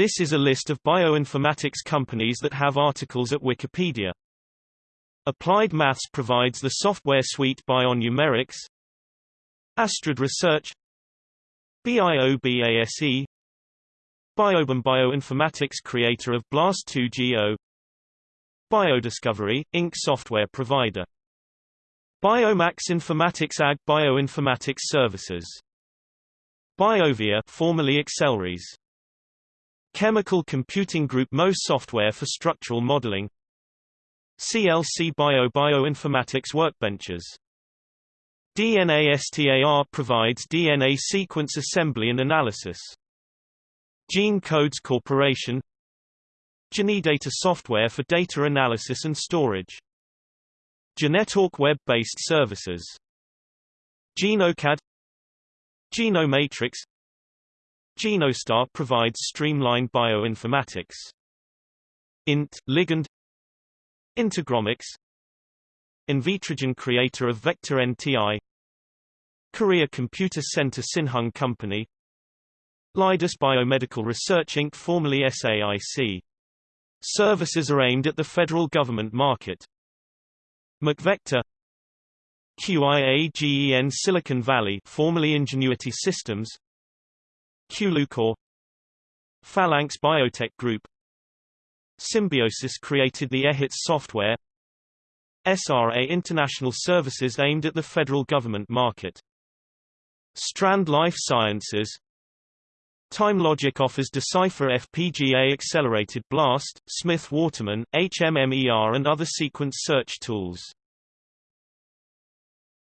This is a list of bioinformatics companies that have articles at Wikipedia. Applied Maths provides the software suite Bionumerics. Astrid Research BIOBASE Biobam Bioinformatics creator of BLAST2GO Biodiscovery, Inc. software provider Biomax Informatics AG Bioinformatics Services BioVia formerly Accelrys Chemical Computing Group MOS software for structural modeling CLC Bio Bioinformatics Workbenches DNA-STAR provides DNA sequence assembly and analysis. Gene Codes Corporation Genedata software for data analysis and storage. Genetalk web-based services. GenoCAD Genomatix Genostar provides streamlined bioinformatics. INT, ligand Integromics Invitrogen creator of Vector NTI Korea Computer Center Sinhung Company Leidos Biomedical Research Inc. formerly SAIC. Services are aimed at the federal government market. MacVector QIAGEN Silicon Valley formerly Ingenuity Systems Qlucore Phalanx Biotech Group. SimBioSys created the EHITS software SRA International Services aimed at the federal government market. Strand Life Sciences. TimeLogic offers DeCypher FPGA Accelerated Blast, Smith Waterman, HMMER and other sequence search tools